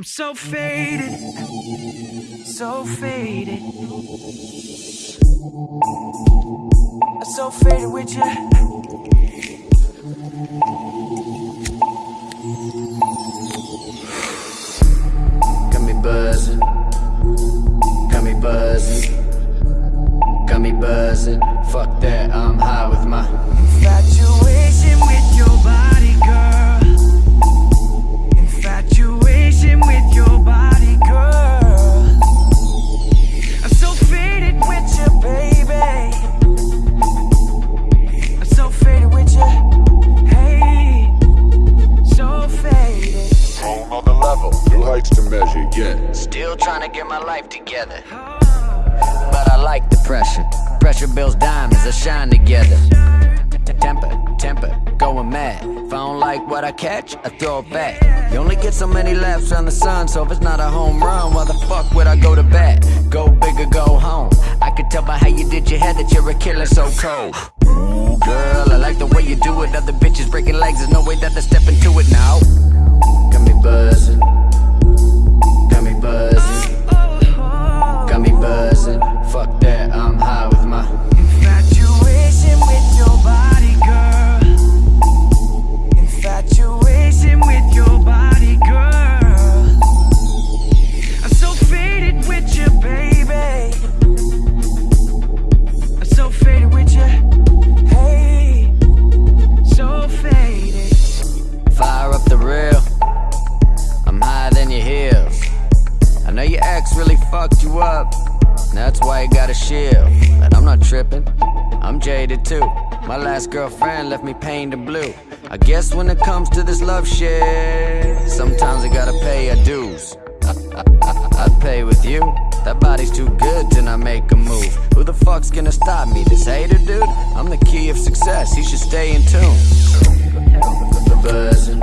I'm so faded, so faded. I'm so faded with you. Got me buzzing. Got me buzzing. Got me buzzing. Fuck that, I'm high with my. Infatuation with your body, girl. To measure, yeah. Still trying to get my life together. But I like the pressure. Pressure builds diamonds that shine together. Temper, temper, going mad. If I don't like what I catch, I throw it back. You only get so many laps around the sun, so if it's not a home run, why the fuck would I go to bat? Go big or go home. I could tell by how you did your head that you're a killer so cold. Ooh, girl, I like the way you do it. Other bitches breaking legs, there's no way that they step into it now. Got me buzzing. Fucked you up. That's why you got a shield. But I'm not tripping. I'm jaded too. My last girlfriend left me pained and blue. I guess when it comes to this love shit, sometimes I gotta pay your dues. I, I, I, pay with you. That body's too good to not make a move. Who the fuck's gonna stop me? This hater dude? I'm the key of success. He should stay in tune. Buzzing.